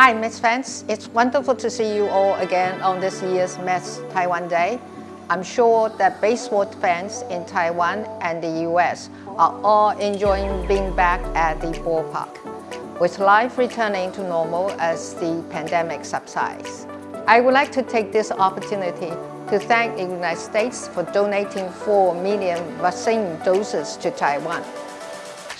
Hi, Mets fans. It's wonderful to see you all again on this year's Mets Taiwan Day. I'm sure that baseball fans in Taiwan and the US are all enjoying being back at the ballpark, with life returning to normal as the pandemic subsides. I would like to take this opportunity to thank the United States for donating 4 million vaccine doses to Taiwan.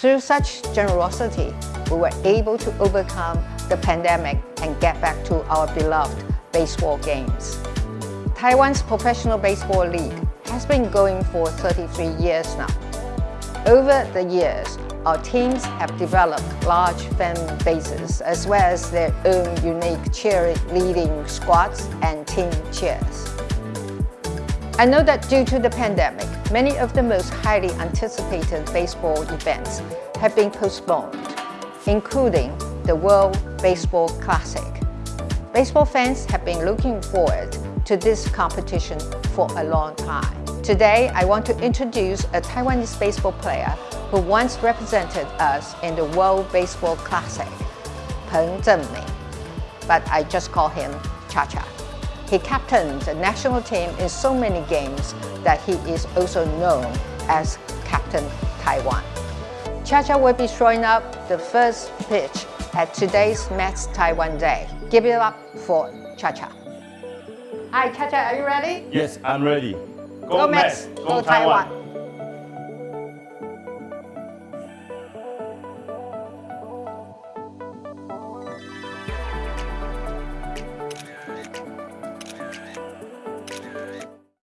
Through such generosity, we were able to overcome the pandemic and get back to our beloved baseball games. Taiwan's Professional Baseball League has been going for 33 years now. Over the years, our teams have developed large fan bases as well as their own unique cheerleading squads and team cheers. I know that due to the pandemic, many of the most highly anticipated baseball events have been postponed, including the World Baseball Classic. Baseball fans have been looking forward to this competition for a long time. Today, I want to introduce a Taiwanese baseball player who once represented us in the World Baseball Classic, Peng Cheng-min, but I just call him Cha-Cha. He captained the national team in so many games that he is also known as Captain Taiwan. Cha-Cha will be throwing up the first pitch at today's Mets Taiwan Day. Give it up for Cha-Cha. Hi, Cha-Cha, are you ready? Yes, I'm ready. Go Mets, go Taiwan.